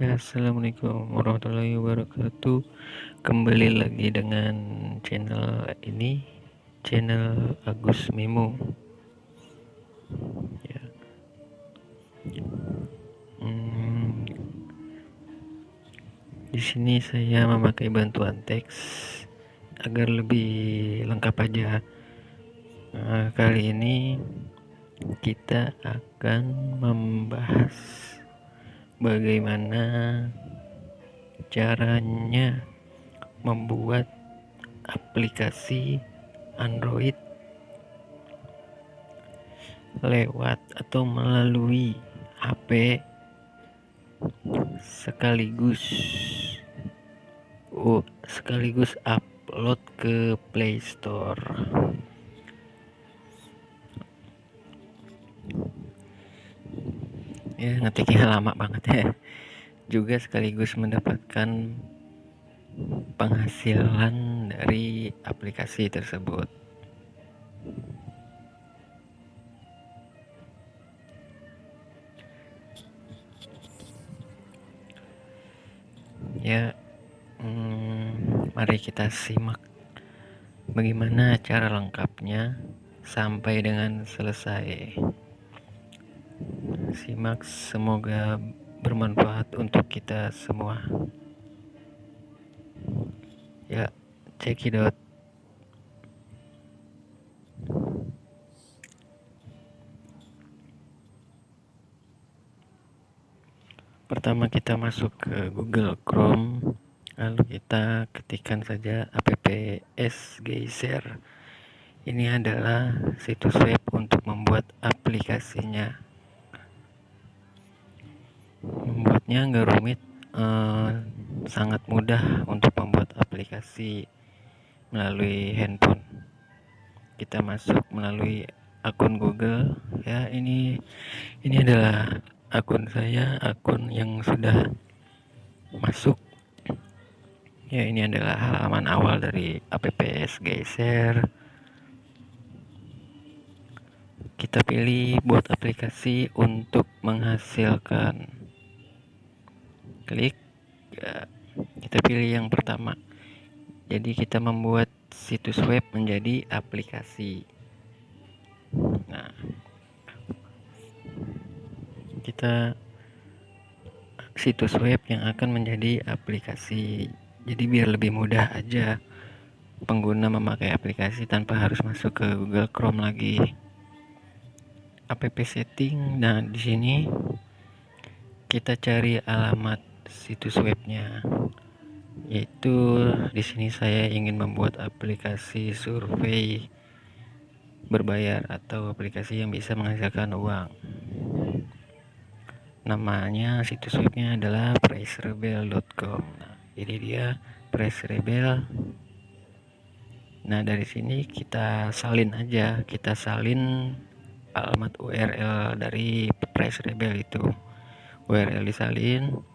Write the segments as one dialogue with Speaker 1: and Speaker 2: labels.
Speaker 1: Ya, Assalamualaikum warahmatullahi wabarakatuh. Kembali lagi dengan channel ini, channel Agus Memo. Ya. Hmm, di sini saya memakai bantuan teks agar lebih lengkap aja. Nah, kali ini kita akan membahas bagaimana caranya membuat aplikasi Android lewat atau melalui HP sekaligus oh, sekaligus upload ke Play Store. Ya ngetiknya lama banget ya. Juga sekaligus mendapatkan penghasilan dari aplikasi tersebut. Ya hmm, mari kita simak bagaimana cara lengkapnya sampai dengan selesai simak semoga bermanfaat untuk kita semua. Ya out pertama kita masuk ke Google Chrome lalu kita ketikkan saja apps geyser ini adalah situs web untuk membuat aplikasinya membuatnya nggak rumit eh, sangat mudah untuk membuat aplikasi melalui handphone. Kita masuk melalui akun Google ya ini ini adalah akun saya akun yang sudah masuk. Ya ini adalah halaman awal dari apps geser. Kita pilih buat aplikasi untuk menghasilkan klik ya, kita pilih yang pertama. Jadi kita membuat situs web menjadi aplikasi. Nah kita situs web yang akan menjadi aplikasi. Jadi biar lebih mudah aja pengguna memakai aplikasi tanpa harus masuk ke Google Chrome lagi. App setting nah di sini kita cari alamat situs webnya yaitu di sini saya ingin membuat aplikasi survei berbayar atau aplikasi yang bisa menghasilkan uang. Namanya situs webnya adalah pricerebel.com nah, ini dia pricerebel. Nah dari sini kita salin aja. Kita salin alamat URL dari pricerebel itu. URL disalin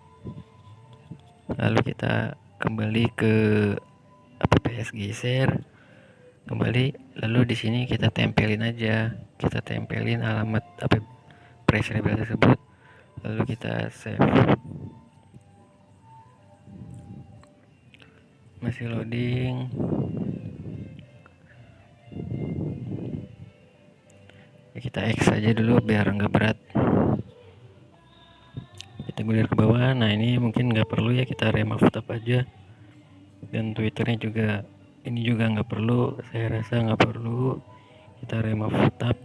Speaker 1: lalu kita kembali ke apps geser. Kembali lalu di sini kita tempelin aja. Kita tempelin alamat apa press label tersebut. Lalu kita save. Masih loading. Ya, kita X aja dulu biar nggak berat. Kita gulir ke bawah nah ini mungkin nggak perlu ya kita remove tab aja. Dan twitternya juga ini juga nggak perlu. Saya rasa nggak perlu. Kita remove tab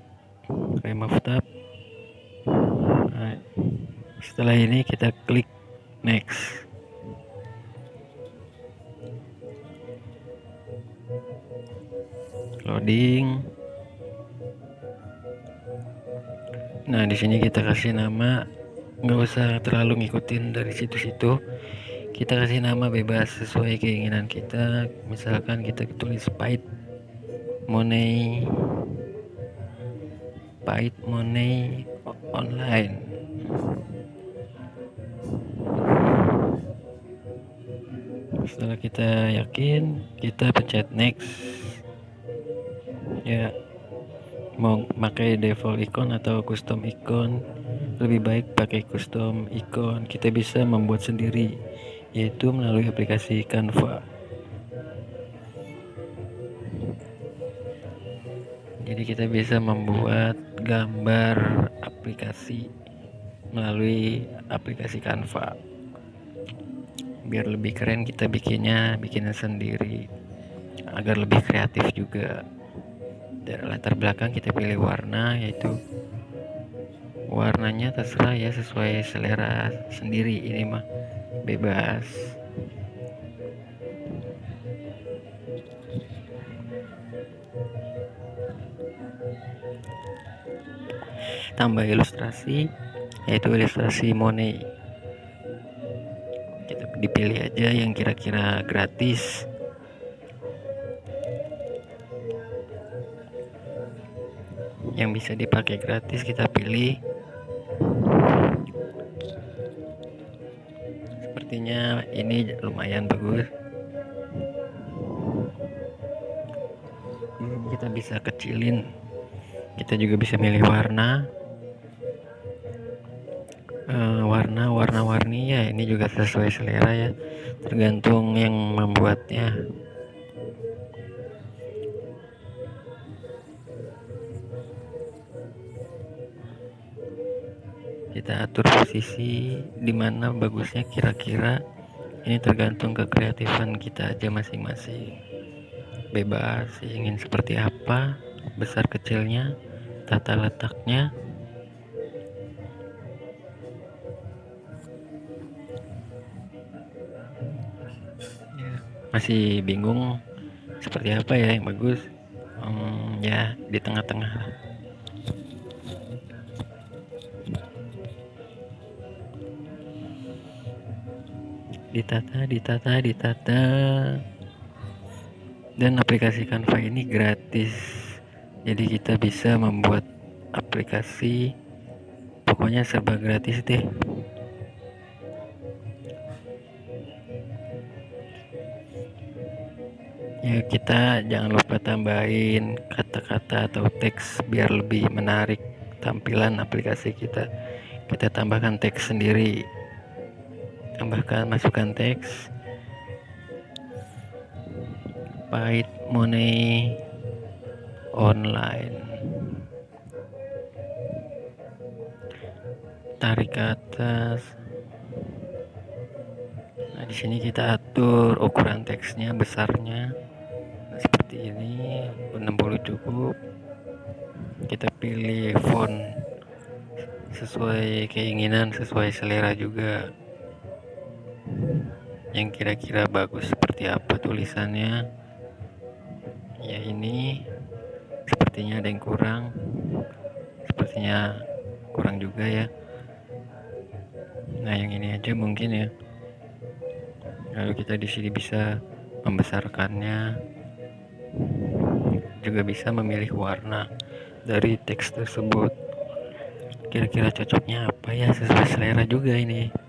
Speaker 1: remove tab nah, setelah ini kita klik next. Loading. Nah di sini kita kasih nama nggak usah terlalu ngikutin dari situs itu kita kasih nama bebas sesuai keinginan kita. Misalkan kita tulis pahit money. Pahit money online. Setelah kita yakin kita pencet next. Ya mau pakai default icon atau custom icon lebih baik pakai custom icon kita bisa membuat sendiri yaitu melalui aplikasi Canva. Jadi kita bisa membuat gambar aplikasi melalui aplikasi Canva. Biar lebih keren kita bikinnya bikinnya sendiri agar lebih kreatif juga. Dari latar belakang kita pilih warna yaitu warnanya terserah ya sesuai selera sendiri. Ini mah bebas. Tambah ilustrasi yaitu ilustrasi Monet. Kita dipilih aja yang kira-kira gratis. Yang bisa dipakai gratis kita pilih sepertinya ini lumayan bagus. Kita bisa kecilin. Kita juga bisa milih warna. Uh, warna warna-warni ya ini juga sesuai selera ya. Tergantung yang membuatnya kita atur posisi di mana bagusnya kira-kira. Ini tergantung kekreatifan kita aja masing-masing. Bebas ingin seperti apa besar kecilnya tata letaknya. Ya, masih bingung seperti apa ya yang bagus? Hmm, ya di tengah-tengah ditata ditata ditata. Dan aplikasi Canva ini gratis. Jadi kita bisa membuat aplikasi. Pokoknya serba gratis deh. Ya kita jangan lupa tambahin kata-kata atau teks biar lebih menarik tampilan aplikasi kita. Kita tambahkan teks sendiri tambahkan masukkan teks. Pahit money online. Tarik ke atas. Nah di sini kita atur ukuran teksnya besarnya. Nah, seperti ini 60 cukup. Kita pilih font sesuai keinginan sesuai selera juga yang kira-kira bagus seperti apa tulisannya? Ya ini. Sepertinya ada yang kurang. Sepertinya kurang juga ya. Nah yang ini aja mungkin ya. Lalu kita di sini bisa membesarkannya. Juga bisa memilih warna dari teks tersebut. Kira-kira cocoknya apa ya? Sesuai selera juga ini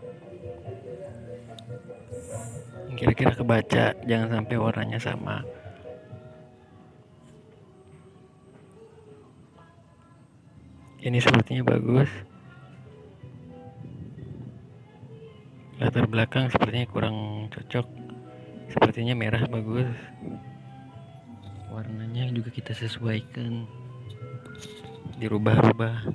Speaker 1: kira-kira kebaca jangan sampai warnanya sama. Ini sepertinya bagus. Latar belakang sepertinya kurang cocok. Sepertinya merah bagus. Warnanya juga kita sesuaikan. Dirubah-rubah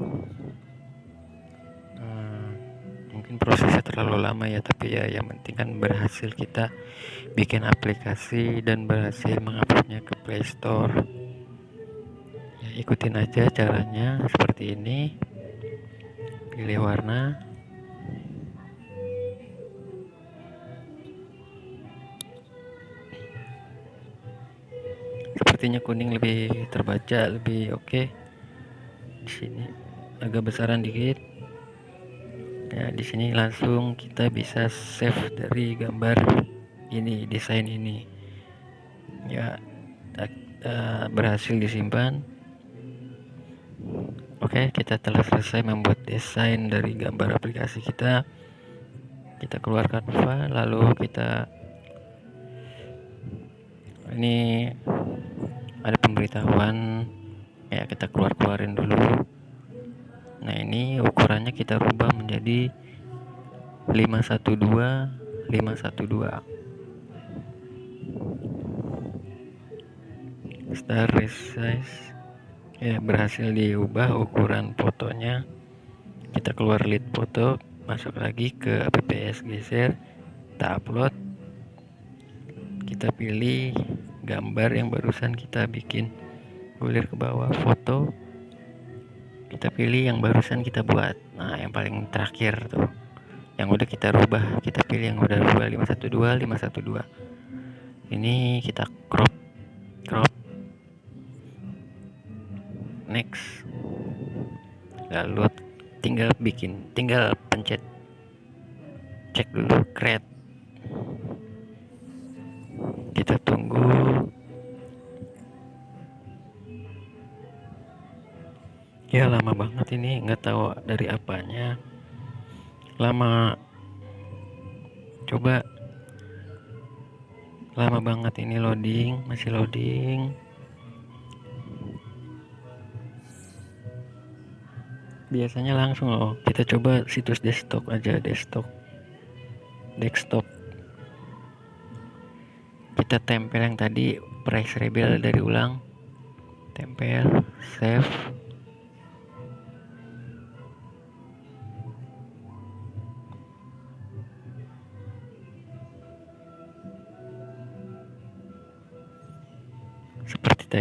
Speaker 1: mungkin prosesnya terlalu lama ya tapi ya yang penting kan berhasil kita bikin aplikasi dan berhasil menguploadnya ke Play Store. Ya, ikutin aja caranya seperti ini. Pilih warna. Sepertinya kuning lebih terbaca lebih oke. Okay. di sini agak besaran dikit ya di sini langsung kita bisa save dari gambar ini desain ini. Ya uh, berhasil disimpan. Oke kita telah selesai membuat desain dari gambar aplikasi kita. Kita keluarkan file lalu kita ini ada pemberitahuan. Ya kita keluar keluarin dulu nah ini ukurannya kita rubah menjadi 512 512 star resize ya berhasil diubah ukuran fotonya. Kita keluar lead foto masuk lagi ke apps geser kita upload. Kita pilih gambar yang barusan kita bikin. Gulir ke bawah foto kita pilih yang barusan kita buat. Nah yang paling terakhir tuh. Yang udah kita rubah kita pilih yang udah rubah. 512 512 ini kita crop crop. Next. Lalu tinggal bikin tinggal pencet. Cek dulu create. Kita tunggu ya lama banget ini nggak tahu dari apanya. Lama coba. Lama banget ini loading masih loading. Biasanya langsung loh kita coba situs desktop aja desktop desktop. Kita tempel yang tadi price rebel dari ulang. Tempel save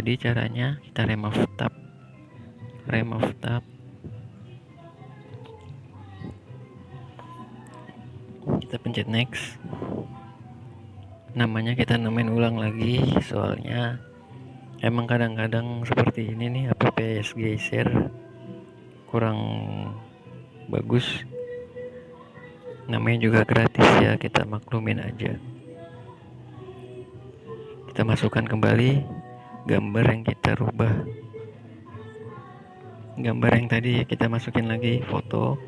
Speaker 1: tadi caranya kita remove tab. Remove tab. Kita pencet next. Namanya kita namain ulang lagi soalnya emang kadang-kadang seperti ini nih apps geser kurang bagus. Namanya juga gratis ya kita maklumin aja. Kita masukkan kembali gambar yang kita rubah. Gambar yang tadi kita masukin lagi foto.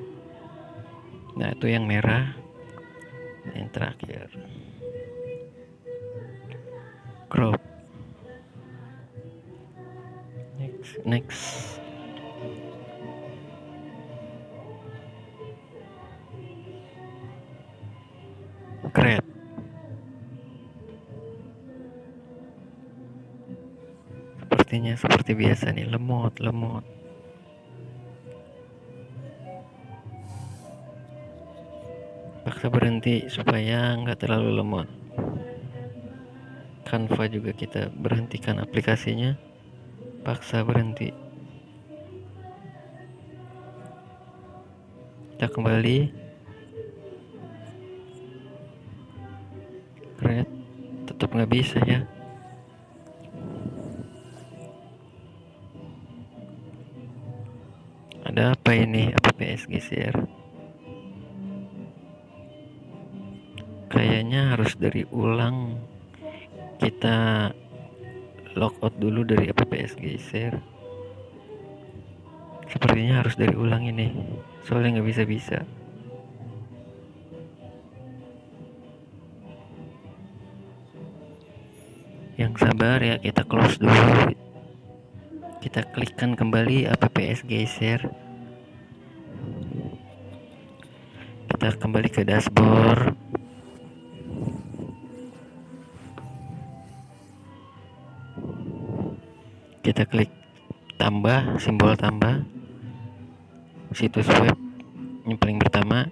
Speaker 1: Nah itu yang merah. Yang terakhir. Crop. Next next seperti biasa nih lemot lemot. Paksa berhenti supaya nggak terlalu lemot. Canva juga kita berhentikan aplikasinya. Paksa berhenti. Kita kembali. Create tetap nggak bisa ya geser kayaknya harus dari ulang. Kita logout dulu dari apps geser. Sepertinya harus dari ulang ini. Soalnya nggak bisa-bisa. Yang sabar ya kita close dulu. Kita klikkan kembali apps geser kita kembali ke dashboard. Kita klik tambah simbol tambah. Situs web yang paling pertama.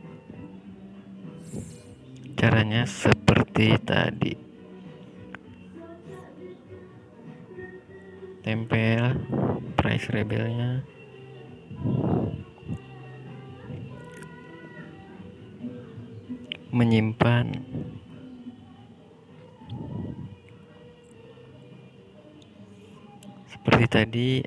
Speaker 1: Caranya seperti tadi. Tempel price rebelnya tadi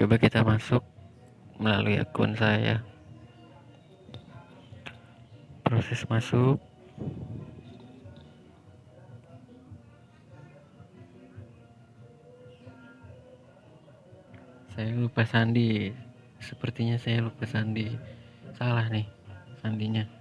Speaker 1: coba kita masuk melalui akun saya. Proses masuk. Saya lupa sandi. Sepertinya saya lupa sandi. Salah nih sandinya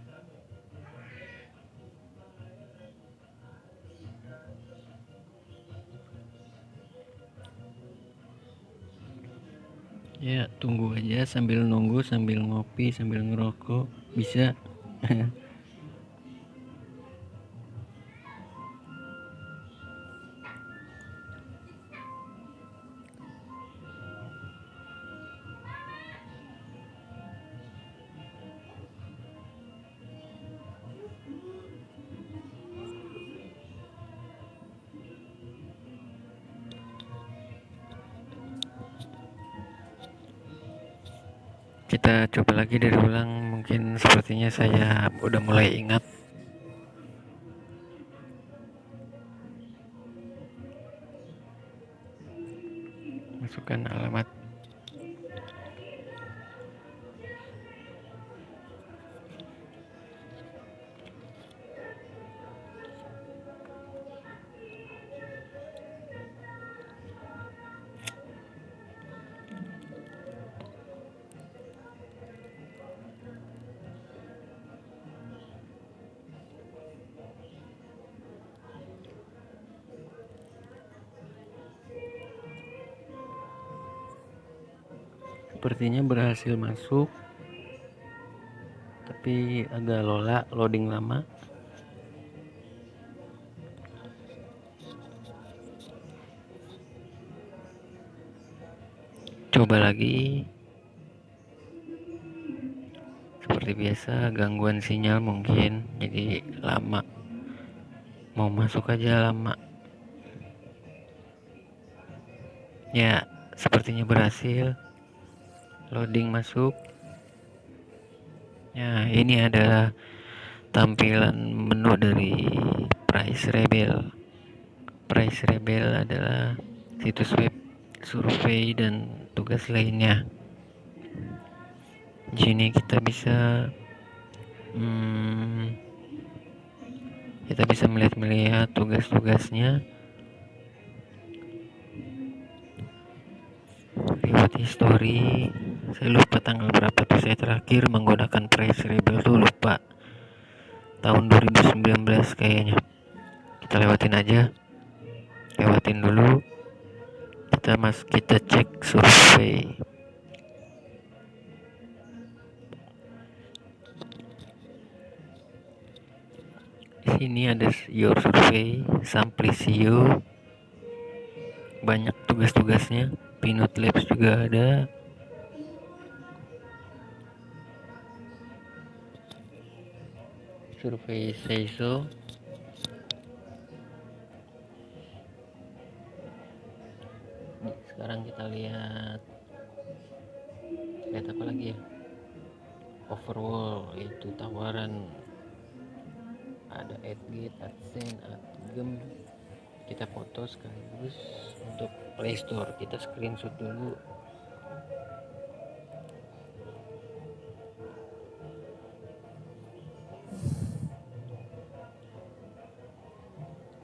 Speaker 1: ya tunggu aja sambil nunggu sambil ngopi sambil ngerokok bisa kita coba lagi dari ulang mungkin sepertinya saya udah mulai ingat sepertinya berhasil masuk tapi agak lola loading lama. Coba lagi. Seperti biasa gangguan sinyal mungkin jadi lama. Mau masuk aja lama. Ya sepertinya berhasil loading masuk. Ya ini adalah tampilan menu dari Price Rebel. Price Rebel adalah situs web survei dan tugas lainnya. Di sini kita bisa hmm, kita bisa melihat-melihat tugas-tugasnya. Lewat history saya lupa tanggal berapa tuh. Saya terakhir menggunakan price rebel tuh lupa. Tahun 2019 kayaknya. Kita lewatin aja. Lewatin dulu. Kita mas kita cek survei. Sini ada your survey samplicio banyak tugas-tugasnya. Pinot Labs juga ada survei Seiso sekarang kita lihat lihat apa lagi ya? Overall itu tawaran. Ada adgate adsense adgem kita foto sekaligus untuk playstore kita screenshot dulu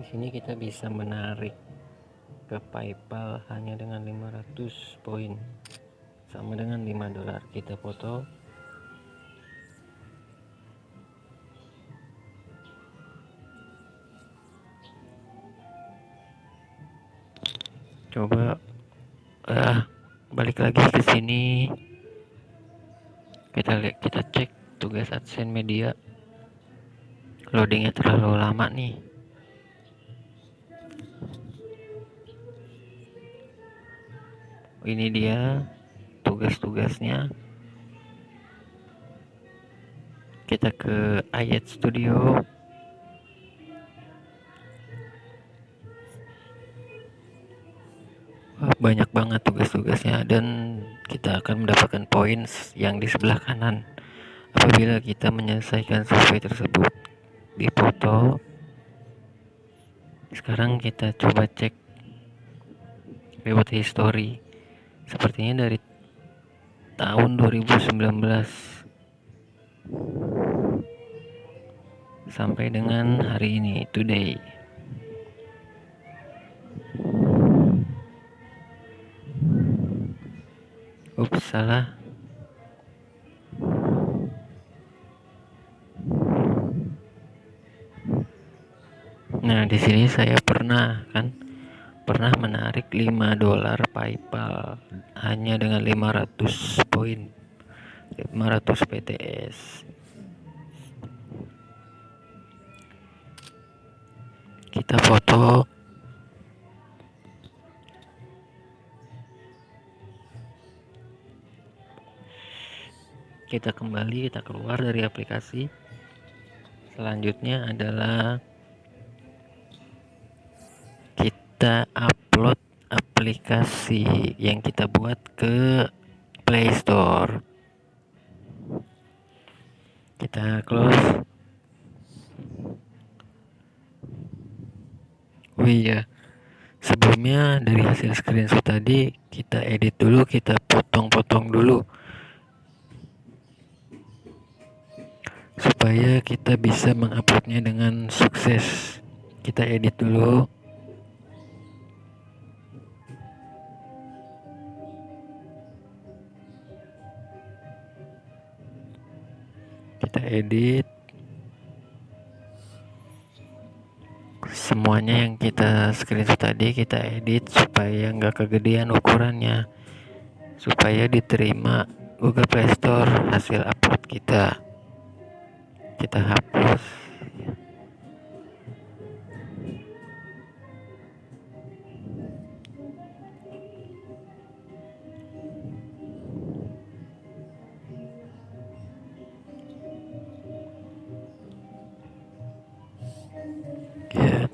Speaker 1: sini kita bisa menarik ke PayPal hanya dengan 500 poin. Sama dengan 5 dolar kita foto. Coba ah balik lagi ke sini. Kita lihat kita cek tugas adsense media loadingnya terlalu lama nih ini dia tugas-tugasnya. Kita ke ayat studio. Banyak banget tugas-tugasnya dan kita akan mendapatkan poin yang di sebelah kanan. Apabila kita menyelesaikan survei tersebut di foto sekarang kita coba cek lewat history sepertinya dari tahun 2019 sampai dengan hari ini today. Ups salah. Nah di sini saya pernah kan pernah menarik 5 dolar PayPal hanya dengan 500 poin 500 PTS kita foto. Kita kembali kita keluar dari aplikasi. Selanjutnya adalah kita upload aplikasi yang kita buat ke Play Store. Kita close. Oh iya sebelumnya dari hasil screenshot tadi kita edit dulu kita potong-potong dulu. Supaya kita bisa menguploadnya dengan sukses. Kita edit dulu kita edit. Semuanya yang kita screenshot tadi kita edit supaya nggak kegedean ukurannya. Supaya diterima Google Play Store hasil upload kita. Kita hapus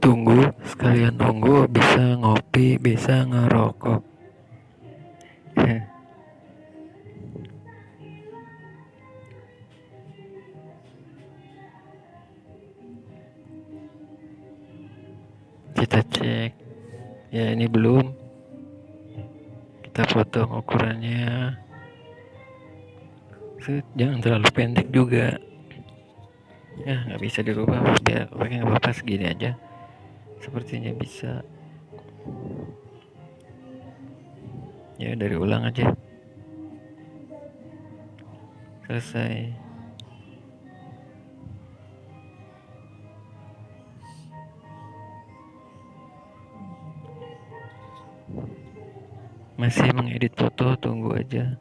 Speaker 1: tunggu sekalian tunggu bisa ngopi bisa ngerokok. Kita cek. Ya ini belum. Kita potong ukurannya. Jangan terlalu pendek juga. Ya nggak bisa dirubah biar oke nggak apa-apa segini aja sepertinya bisa. Ya dari ulang aja. Selesai. Masih mengedit foto tunggu aja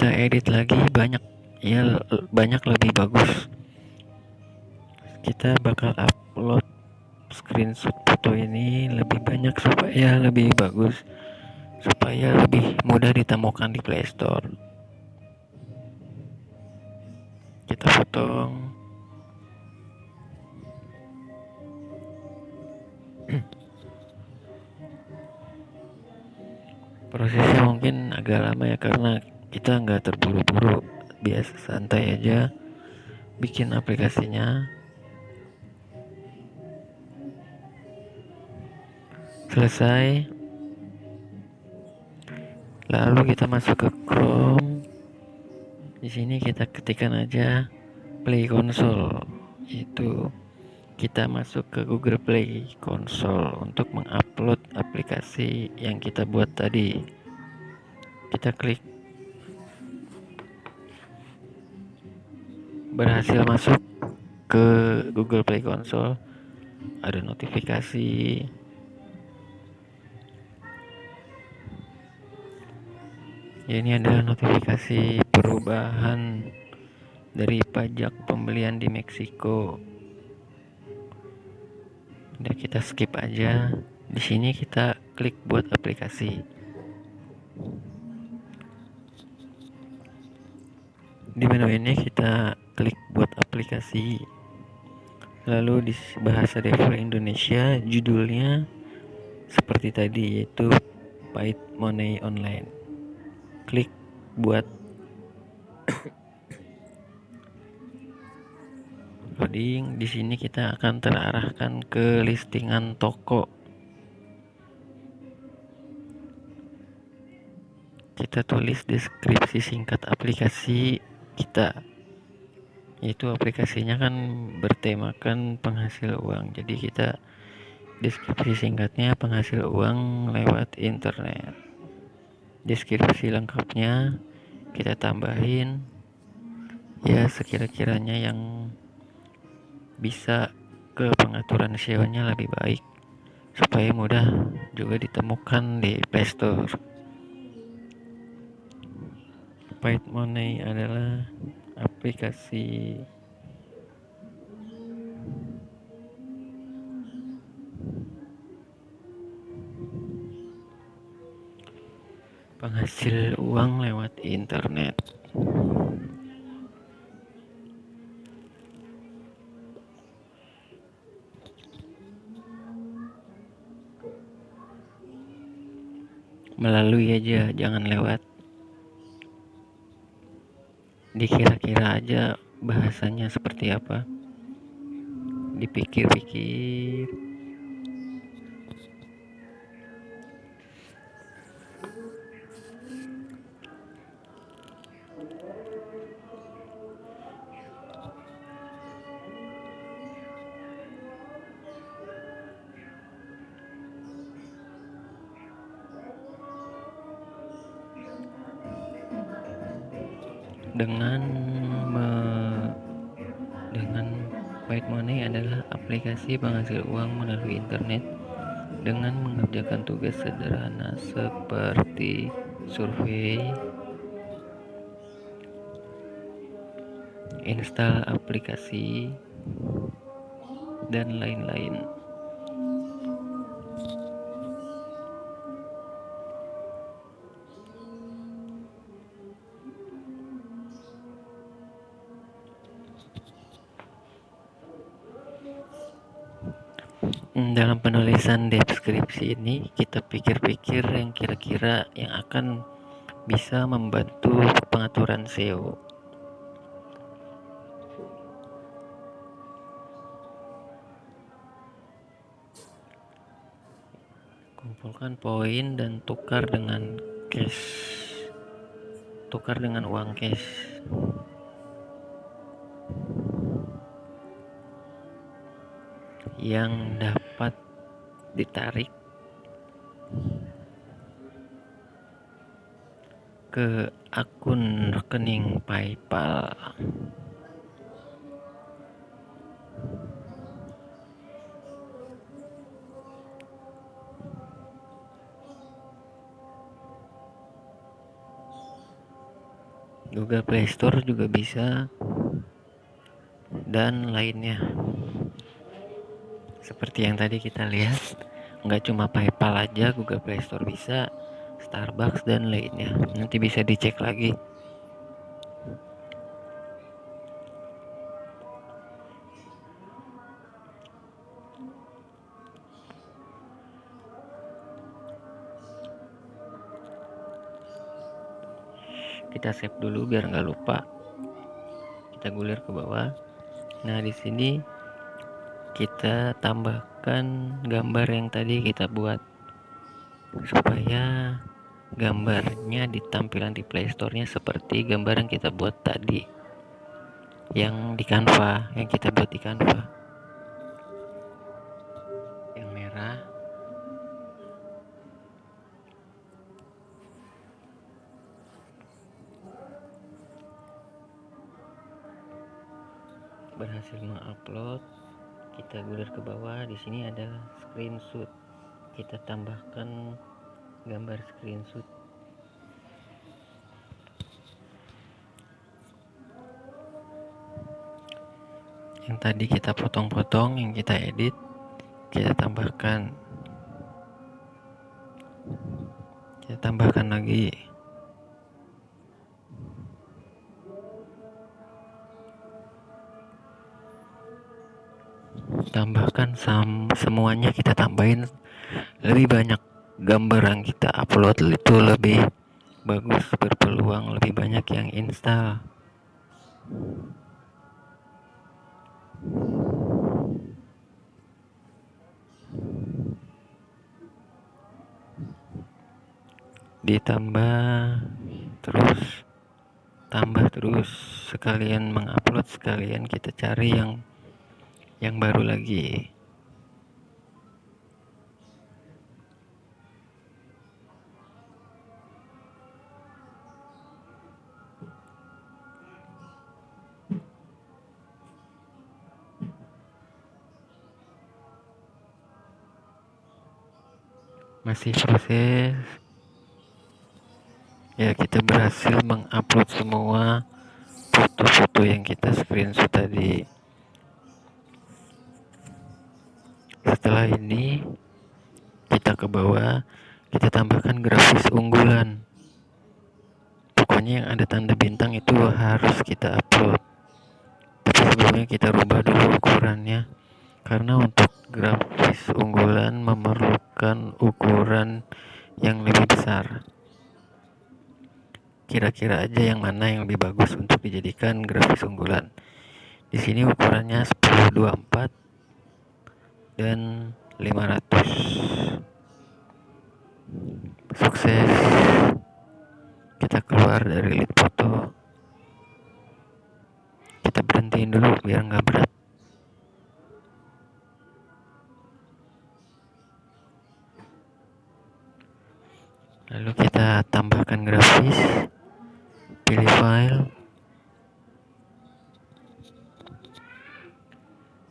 Speaker 1: kita edit lagi banyak ya banyak lebih bagus. Kita bakal upload screenshot foto ini lebih banyak supaya lebih bagus supaya lebih mudah ditemukan di Play santai aja. Bikin aplikasinya. Selesai. Lalu kita masuk ke Chrome. Di sini kita ketikkan aja Play Console. Itu. Kita masuk ke Google Play Console untuk mengupload aplikasi yang kita buat tadi. Kita klik berhasil masuk ke Google Play Console ada notifikasi. Ya ini adalah notifikasi perubahan dari pajak pembelian di Meksiko. Udah kita skip aja. Di sini kita klik buat aplikasi. Di menu ini kita klik buat aplikasi lalu di bahasa default Indonesia judulnya seperti tadi yaitu Pahit Money Online. Klik buat loading. Di sini kita akan terarahkan ke listingan toko. Kita tulis deskripsi singkat aplikasi kita. Yaitu aplikasinya kan bertemakan penghasil uang. Jadi kita Deskripsi singkatnya penghasil uang lewat internet. Deskripsi lengkapnya kita tambahin ya sekira-kiranya yang bisa ke pengaturan SEO-nya lebih baik supaya mudah juga ditemukan di Play Store. Paid Money adalah aplikasi penghasil uang lewat internet. Melalui aja, jangan lewat. Dikira-kira aja bahasanya seperti apa. Dipikir-pikir. Dengan me, dengan White Money adalah aplikasi penghasil uang melalui internet dengan mengerjakan tugas sederhana seperti survei, install aplikasi, dan lain-lain. Penulisan deskripsi ini kita pikir-pikir yang kira-kira yang akan bisa membantu pengaturan SEO kumpulkan poin dan tukar dengan cash. Tukar dengan uang cash. Yang dapat ditarik ke akun rekening PayPal. Google Play Store juga bisa dan lainnya seperti yang tadi kita lihat nggak cuma PayPal aja Google Play Store bisa Starbucks dan lainnya. Nanti bisa dicek lagi. Kita save dulu biar nggak lupa. Kita gulir ke bawah. Nah di sini kita tambahkan gambar yang tadi kita buat supaya gambarnya di tampilan di playstore-nya seperti gambar yang kita buat tadi. Yang di Canva yang kita buat di Canva kita gulir ke bawah. Di sini ada screenshot. Kita tambahkan gambar screenshot. Yang tadi kita potong-potong yang kita edit kita tambahkan. Kita tambahkan lagi sam semuanya kita tambahin. Lebih banyak gambar yang kita upload itu lebih bagus berpeluang lebih banyak yang install. Ditambah terus tambah terus sekalian mengupload sekalian kita cari yang yang baru lagi masih proses. Ya kita berhasil mengupload semua foto-foto yang kita screenshot tadi. Setelah ini kita ke bawah kita tambahkan grafis unggulan. Pokoknya yang ada tanda bintang itu harus kita upload. Tapi sebelumnya kita rubah dulu ukurannya. Karena untuk grafis unggulan memerlukan ukuran yang lebih besar kira-kira aja yang mana yang lebih bagus untuk dijadikan grafis unggulan. Di sini ukurannya 1024 dan 500. Sukses. Kita keluar dari lead foto. Kita berhentiin dulu biar nggak berat. Lalu kita tambahkan grafis. Pilih file.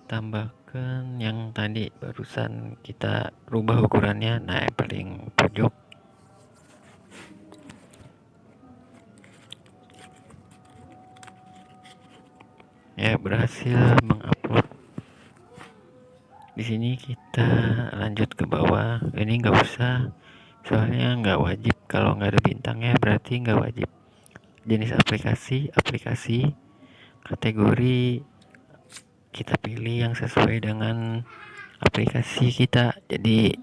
Speaker 1: Tambahkan yang tadi barusan kita rubah ukurannya. Yang paling pojok. Ya berhasil mengupload. Di sini kita lanjut ke bawah. Ini nggak usah soalnya nggak wajib. Kalau nggak ada bintangnya berarti nggak wajib. Jenis aplikasi aplikasi kategori kita pilih yang sesuai dengan aplikasi kita. Jadi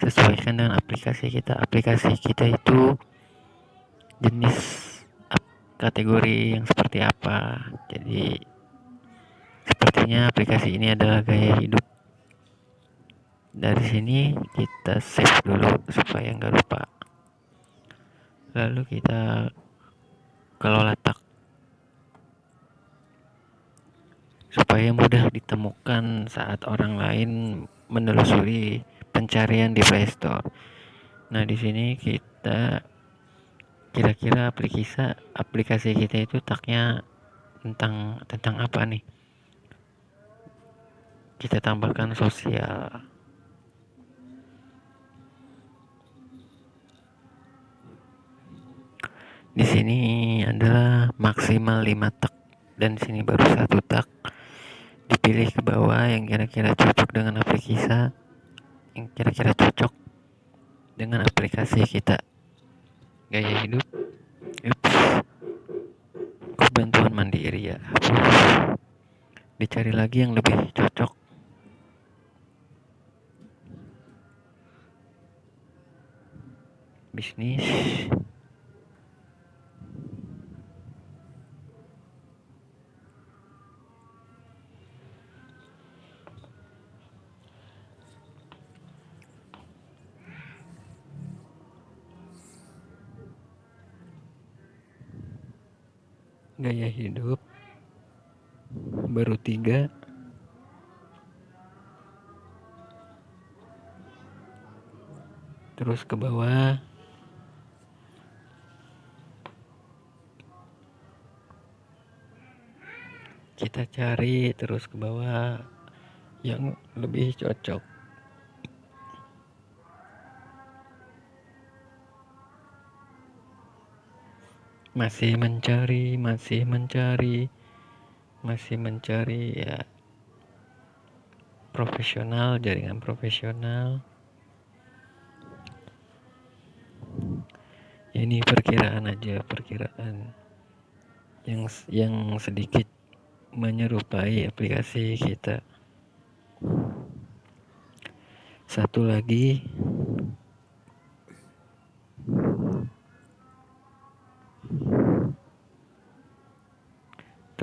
Speaker 1: sesuaikan dengan aplikasi kita. Aplikasi kita itu jenis kategori yang seperti apa. Jadi sepertinya aplikasi ini adalah gaya hidup dari sini kita save dulu supaya nggak lupa lalu kita kalau letak supaya mudah ditemukan saat orang lain menelusuri pencarian di Play Store. Nah, di sini kita kira-kira aplikasi aplikasi kita itu taknya tentang tentang apa nih? Kita tambahkan sosial. Di sini adalah maksimal 5 tak. Dan sini baru satu tak. Dipilih ke bawah yang kira-kira cocok dengan aplikasi yang kira-kira cocok dengan aplikasi kita. Gaya hidup. Ups. bantuan mandiri ya? Dicari lagi yang lebih cocok. Bisnis gaya hidup. Baru tiga. Terus ke bawah. Kita cari terus ke bawah yang lebih cocok masih mencari masih mencari masih mencari ya profesional jaringan profesional. Ini perkiraan aja perkiraan yang yang sedikit menyerupai aplikasi kita. Satu lagi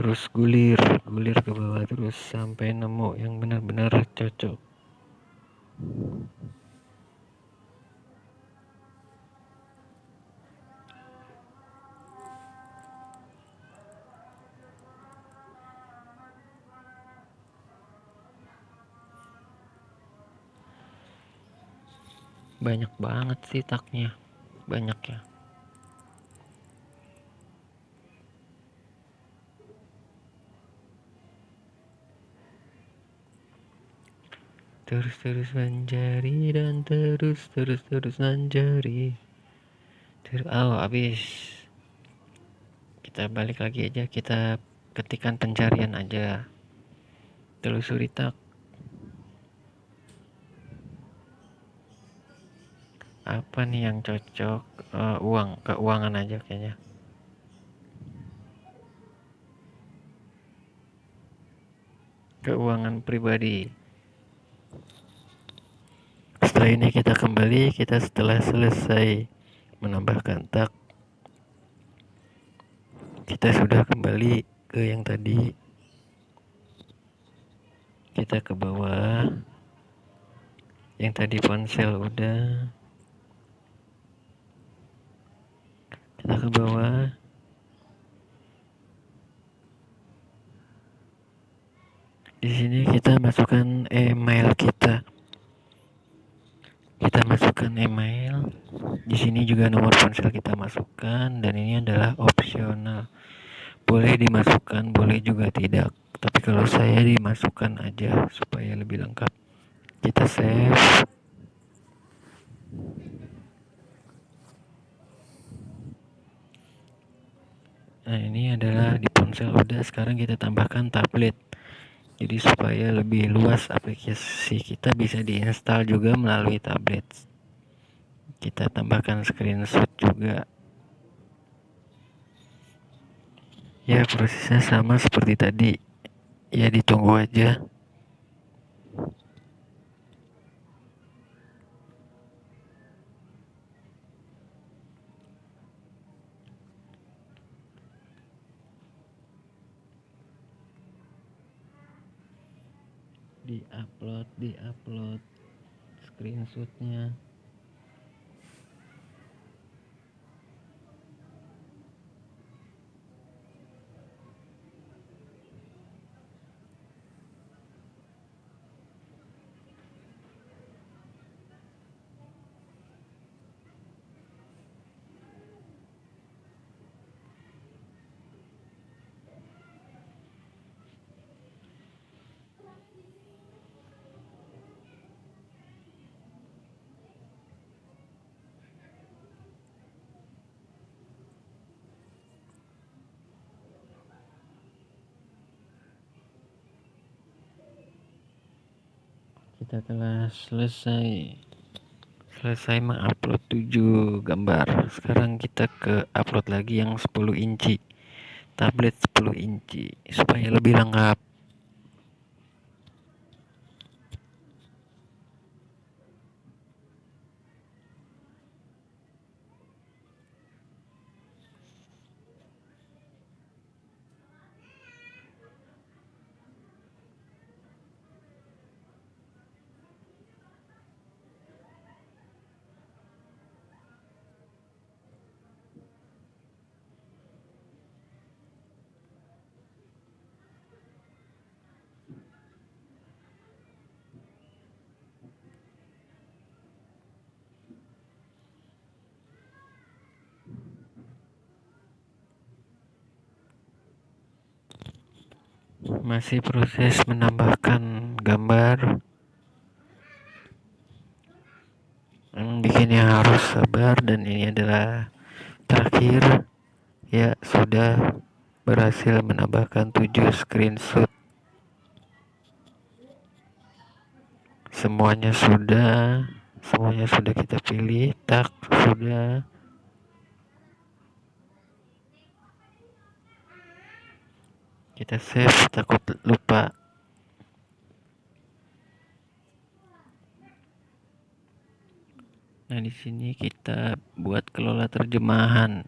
Speaker 1: terus gulir gulir ke bawah terus sampai nemu yang benar-benar cocok. Banyak banget sih taknya. Banyak ya terus terus menjari dan terus terus terus menjari terus oh habis. Kita balik lagi aja kita ketikan pencarian aja. Telusuri tak. Apa nih yang cocok? Uh, uang keuangan aja kayaknya. Keuangan pribadi setelah ini kita kembali kita setelah selesai menambahkan tak kita sudah kembali ke yang tadi. Kita ke bawah. Yang tadi ponsel udah. Kita ke bawah. Di sini kita masukkan email kita kita masukkan email. Di sini juga nomor ponsel kita masukkan dan ini adalah opsional. Boleh dimasukkan boleh juga tidak. Tapi kalau saya dimasukkan aja supaya lebih lengkap. Kita save. Nah ini adalah di ponsel. Udah sekarang kita tambahkan tablet jadi supaya lebih luas aplikasi kita bisa diinstal juga melalui tablet kita tambahkan screenshot juga. Ya prosesnya sama seperti tadi. Ya ditunggu aja upload di upload screenshotnya kita telah selesai. Selesai mengupload 7 gambar. Sekarang kita ke upload lagi yang 10 inci. Tablet 10 inci. Supaya lebih lengkap masih proses menambahkan gambar. Yang bikinnya harus sabar dan ini adalah terakhir. Ya sudah berhasil menambahkan 7 screenshot. Semuanya sudah. Semuanya sudah kita pilih. Tak sudah kita save takut lupa Nah, di sini kita buat kelola terjemahan.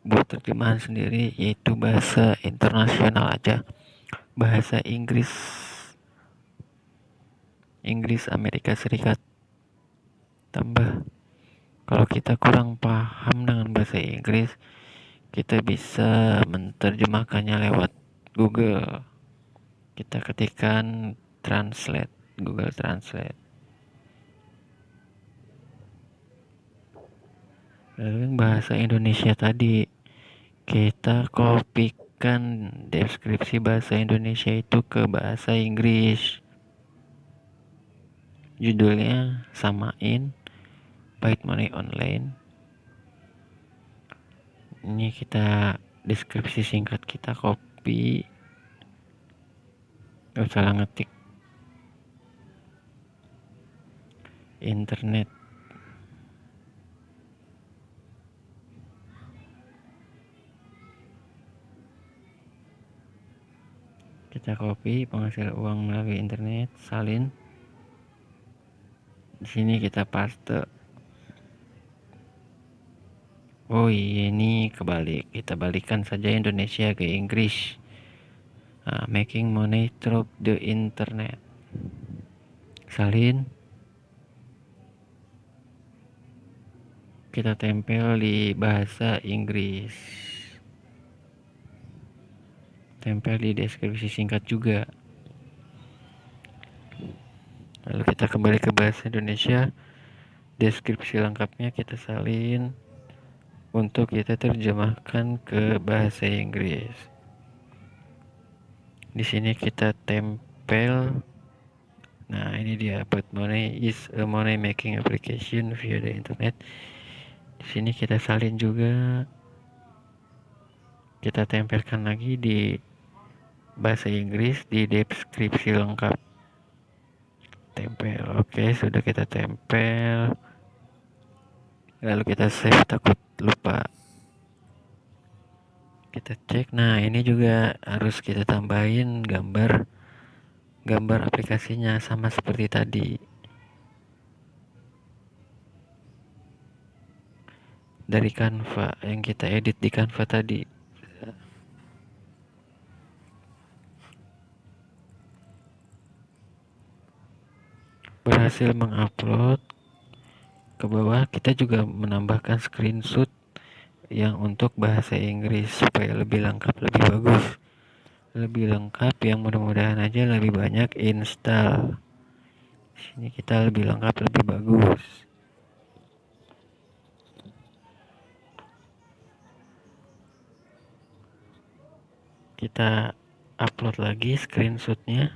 Speaker 1: Buat terjemahan sendiri yaitu bahasa internasional aja. Bahasa Inggris Inggris Amerika Serikat. Tambah kalau kita kurang paham dengan bahasa Inggris, kita bisa menerjemahkannya lewat Google. Kita ketikkan translate, Google Translate. lalu bahasa Indonesia tadi kita kopikan deskripsi bahasa Indonesia itu ke bahasa Inggris judulnya samain Bite Money Online ini kita deskripsi singkat kita copy gak salah ngetik. Internet. Kita copy penghasil uang melalui internet salin. Di sini kita paste oh iya ini kebalik. Kita balikan saja Indonesia ke Inggris. Nah, making money through the internet. Salin. Kita tempel di bahasa Inggris. Tempel di deskripsi singkat juga. Lalu kita kembali ke bahasa Indonesia. Deskripsi lengkapnya kita salin untuk kita terjemahkan ke bahasa Inggris. Di sini kita tempel. Nah ini dia. Money is a money making application via the internet. Di sini kita salin juga. Kita tempelkan lagi di bahasa Inggris di deskripsi lengkap. Tempel. Oke sudah kita tempel lalu kita save takut lupa. Kita cek. Nah ini juga harus kita tambahin gambar gambar aplikasinya sama seperti tadi. Dari Canva yang kita edit di Canva tadi. Berhasil mengupload ke bawah kita juga menambahkan screenshot yang untuk bahasa Inggris supaya lebih lengkap lebih bagus. Lebih lengkap yang mudah-mudahan aja lebih banyak install. Sini kita lebih lengkap lebih bagus. Kita upload lagi screenshotnya.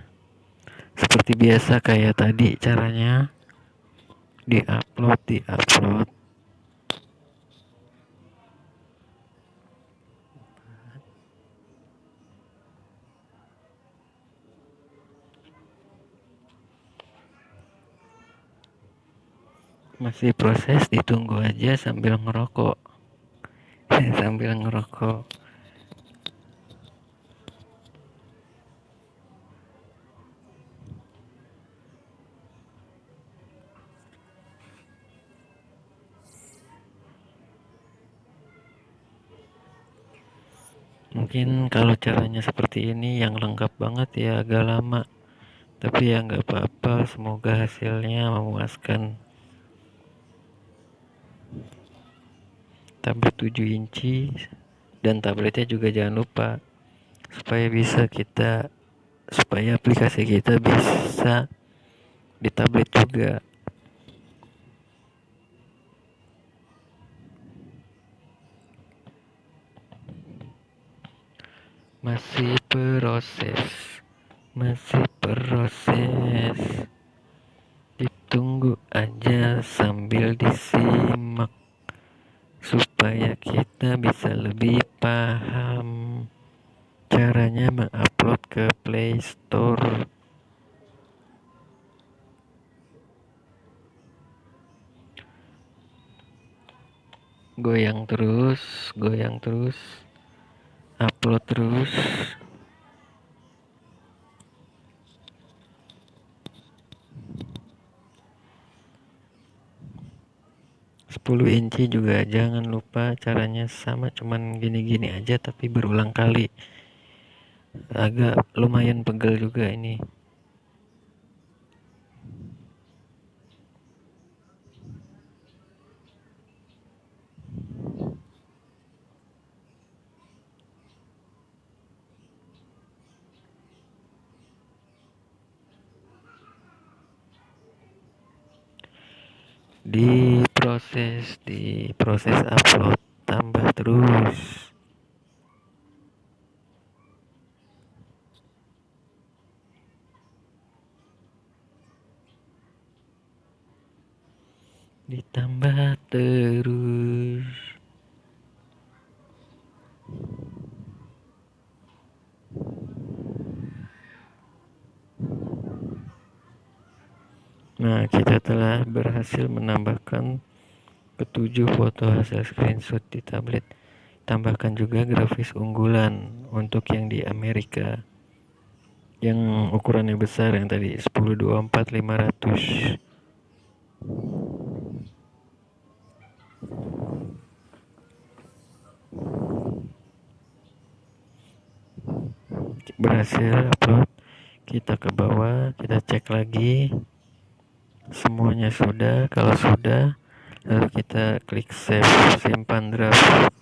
Speaker 1: Seperti biasa kayak tadi caranya di-upload di-upload. Masih proses ditunggu aja sambil ngerokok. Sambil ngerokok mungkin kalau caranya seperti ini yang lengkap banget ya agak lama. Tapi ya nggak apa-apa semoga hasilnya memuaskan. Tablet 7 inci dan tabletnya juga jangan lupa supaya bisa kita supaya aplikasi kita bisa di tablet juga masih proses. Masih proses. Ditunggu aja sambil disimak supaya kita bisa lebih paham caranya mengupload ke Play Store. Goyang terus goyang terus upload terus. Inci juga jangan lupa caranya sama cuman gini-gini aja tapi berulang kali. Agak lumayan pegel juga ini di proses di proses upload tambah terus. Ditambah terus Nah, kita telah berhasil menambahkan ketujuh foto hasil screenshot di tablet. Tambahkan juga grafis unggulan untuk yang di Amerika. Yang ukurannya besar yang tadi 1024 500. Berhasil upload. Kita ke bawah, kita cek lagi semuanya sudah kalau sudah lalu kita klik save simpan draft.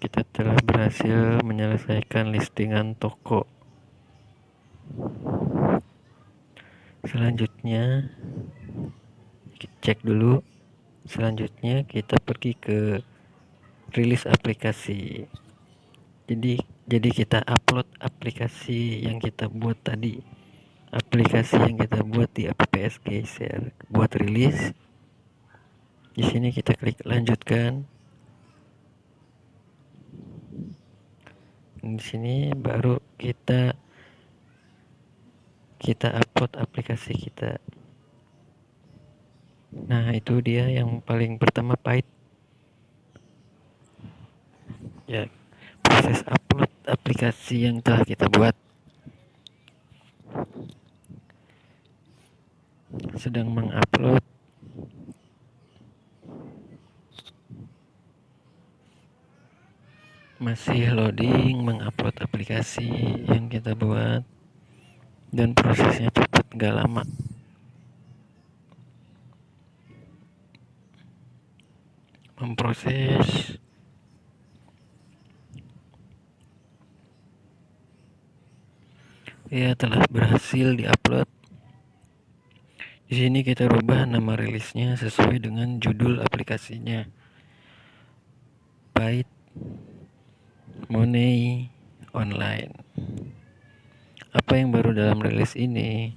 Speaker 1: Kita telah berhasil menyelesaikan listingan toko. Selanjutnya cek dulu. Selanjutnya kita pergi ke rilis aplikasi. Jadi jadi kita upload aplikasi yang kita buat tadi aplikasi yang kita buat di apps share buat rilis. Di sini kita klik lanjutkan. Di sini baru kita kita upload aplikasi kita. Nah itu dia yang paling pertama pahit. Ya proses upload aplikasi yang telah kita buat sedang mengupload. Masih loading mengupload aplikasi yang kita buat. Dan prosesnya cepat gak lama. Memproses. Ya telah berhasil diupload di sini kita rubah nama rilisnya sesuai dengan judul aplikasinya. Byte Money Online. Apa yang baru dalam rilis ini?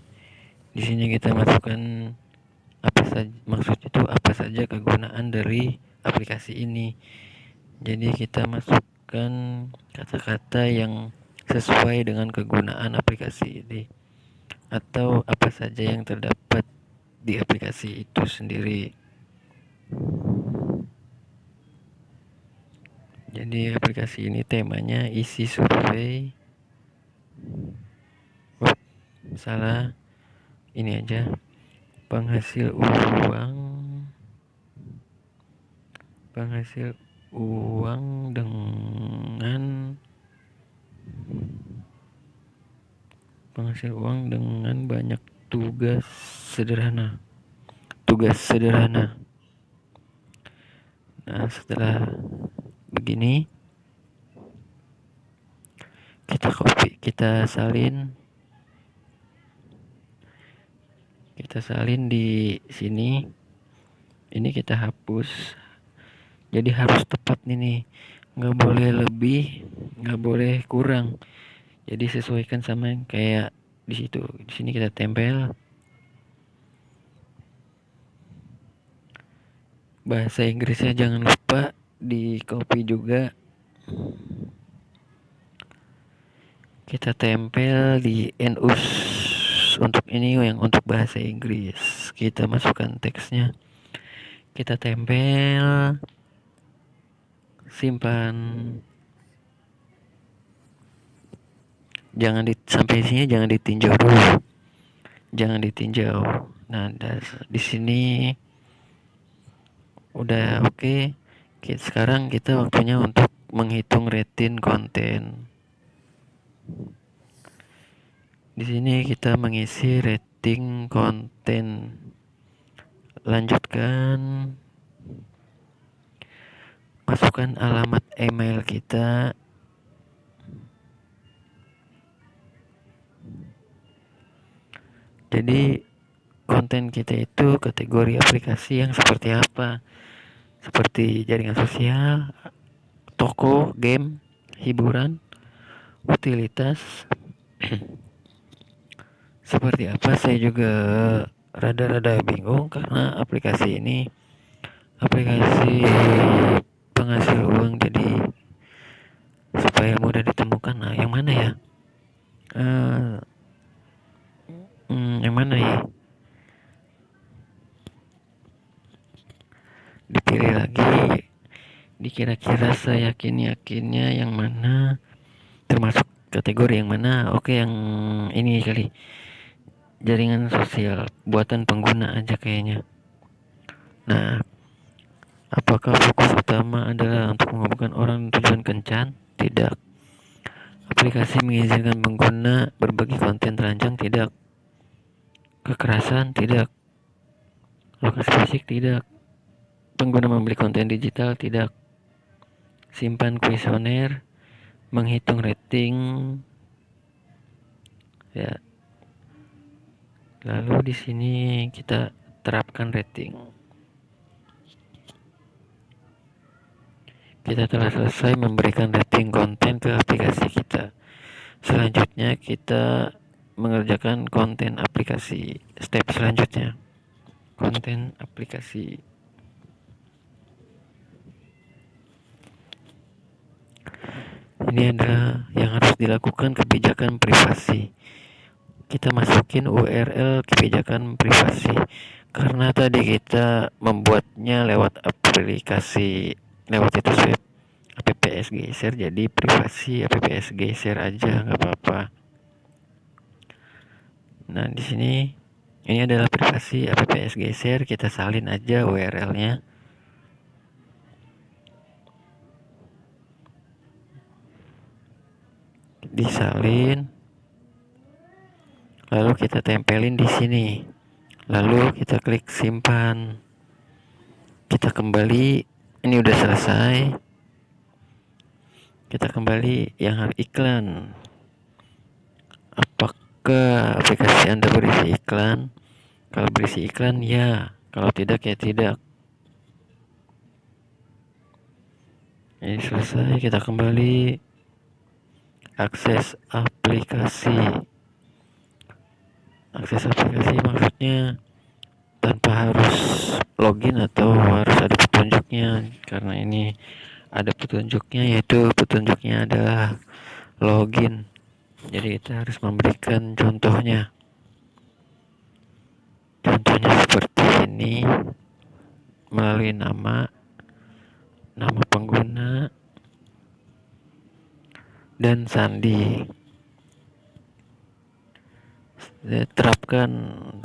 Speaker 1: Di sini kita masukkan apa saja maksud itu apa saja kegunaan dari aplikasi ini. Jadi kita masukkan kata-kata yang sesuai dengan kegunaan aplikasi ini atau apa saja yang terdapat di aplikasi itu sendiri. Jadi aplikasi ini temanya isi survei oh, salah. Ini aja. Penghasil uang. Penghasil uang dengan penghasil uang dengan banyak tugas sederhana. Tugas sederhana. Nah setelah begini kita copy kita salin. Kita salin di sini. Ini kita hapus. Jadi harus tepat nih nggak boleh lebih nggak boleh kurang. Jadi sesuaikan sama yang kayak di situ. Di sini kita tempel. Bahasa Inggrisnya jangan lupa di copy juga. Kita tempel di enus untuk ini yang untuk bahasa Inggris. Kita masukkan teksnya. Kita tempel. Simpan jangan di sampai sini jangan ditinjau dulu. Jangan ditinjau. Nah di sini udah oke. Okay. sekarang kita waktunya untuk menghitung rating konten. Di sini kita mengisi rating konten. Lanjutkan. Masukkan alamat email kita jadi konten kita itu kategori aplikasi yang seperti apa? Seperti jaringan sosial toko game hiburan utilitas. Seperti apa? Saya juga rada-rada bingung karena aplikasi ini aplikasi penghasil uang. Jadi supaya mudah ditemukan nah yang mana ya? Uh, hmm, yang mana ya? Dipilih lagi. Dikira-kira saya yakin yakinnya yang mana? Termasuk kategori yang mana? Oke yang ini kali. Jaringan sosial. Buatan pengguna aja kayaknya. Nah apakah fokus utama adalah untuk menghubungkan orang tujuan kencan? Tidak. Aplikasi mengizinkan pengguna berbagi konten terancang tidak kekerasan tidak. Lokasi fisik tidak. Pengguna membeli konten digital tidak. Simpan kuesioner menghitung rating. Ya. Lalu di sini kita terapkan rating. Kita telah selesai memberikan rating konten ke aplikasi kita. Selanjutnya kita mengerjakan konten aplikasi step selanjutnya. Konten aplikasi. Ini adalah yang harus dilakukan kebijakan privasi. Kita masukin URL kebijakan privasi. Karena tadi kita membuatnya lewat aplikasi lewat itu web apps geser jadi privasi apps geser aja nggak apa-apa Nah, di sini ini adalah privasi apps geser, kita salin aja URL-nya. Disalin. Lalu kita tempelin di sini. Lalu kita klik simpan. Kita kembali, ini udah selesai. Kita kembali yang iklan. Apakah Apakah aplikasi Anda berisi iklan? Kalau berisi iklan, ya. Kalau tidak, ya tidak. Ini selesai, kita kembali akses aplikasi. Akses aplikasi maksudnya tanpa harus login atau harus ada petunjuknya karena ini ada petunjuknya yaitu petunjuknya adalah login jadi kita harus memberikan contohnya. Contohnya seperti ini. Melalui nama nama pengguna dan sandi. Terapkan.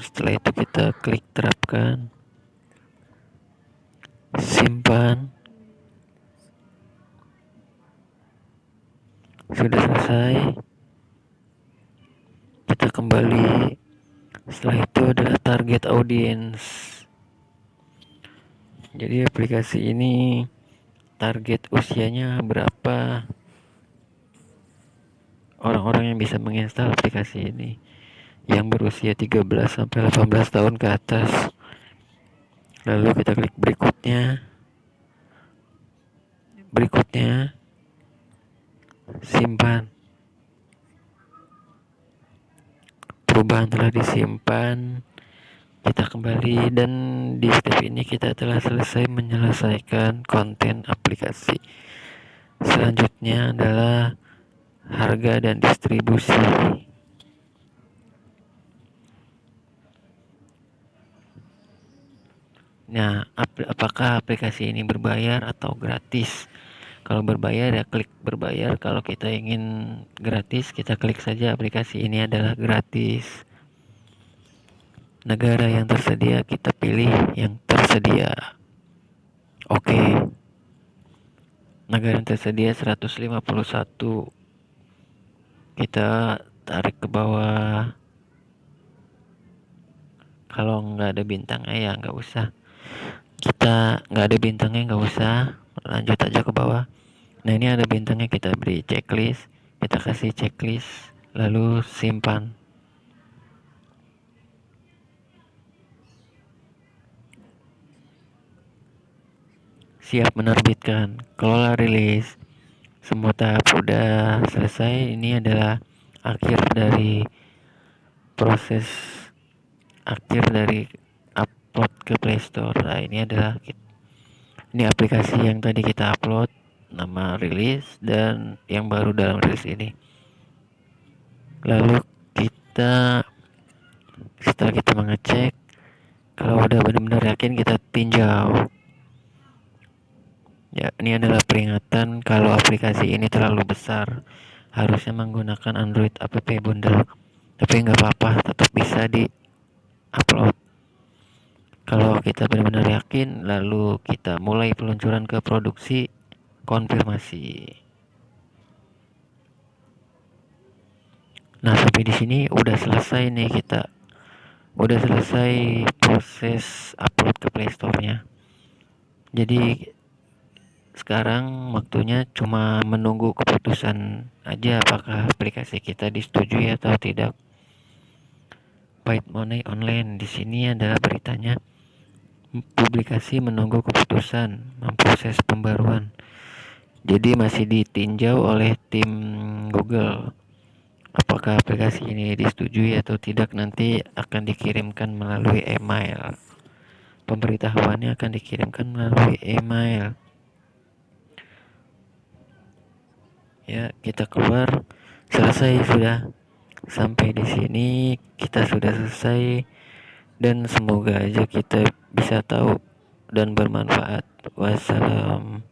Speaker 1: Setelah itu kita klik terapkan. Simpan. Sudah selesai kita kembali. Setelah itu adalah target audience. Jadi aplikasi ini target usianya berapa? Orang-orang yang bisa menginstal aplikasi ini yang berusia 13 sampai 18 tahun ke atas. Lalu kita klik berikutnya. Berikutnya simpan perubahan telah disimpan kita kembali dan di step ini kita telah selesai menyelesaikan konten aplikasi. Selanjutnya adalah harga dan distribusi. Nah ap apakah aplikasi ini berbayar atau gratis kalau berbayar ya klik berbayar. Kalau kita ingin gratis kita klik saja aplikasi ini adalah gratis. Negara yang tersedia kita pilih yang tersedia. Oke. Negara yang tersedia 151 kita tarik ke bawah. Kalau nggak ada bintangnya ya nggak usah. Kita nggak ada bintangnya nggak usah lanjut aja ke bawah. Nah ini ada bintangnya kita beri checklist. Kita kasih checklist lalu simpan. Siap menerbitkan. Kelola rilis. Semua tahap sudah selesai. Ini adalah akhir dari proses akhir dari upload ke Playstore nah ini adalah ini aplikasi yang tadi kita upload nama rilis dan yang baru dalam rilis ini. Lalu kita setelah kita mengecek kalau udah benar-benar yakin kita tinjau. Ya ini adalah peringatan kalau aplikasi ini terlalu besar. Harusnya menggunakan Android app bundle. Tapi nggak apa-apa tetap bisa di upload kalau kita benar-benar yakin lalu kita mulai peluncuran ke produksi konfirmasi. Nah sampai di sini udah selesai nih kita. Udah selesai proses upload ke playstore-nya jadi sekarang waktunya cuma menunggu keputusan aja apakah aplikasi kita disetujui atau tidak. Byte Money Online. Di sini adalah beritanya publikasi menunggu keputusan memproses pembaruan. Jadi masih ditinjau oleh tim Google. Apakah aplikasi ini disetujui atau tidak nanti akan dikirimkan melalui email. Pemberitahuannya akan dikirimkan melalui email. Ya, kita keluar selesai sudah sampai di sini kita sudah selesai dan semoga aja kita bisa tahu dan bermanfaat. Wassalam